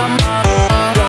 come on.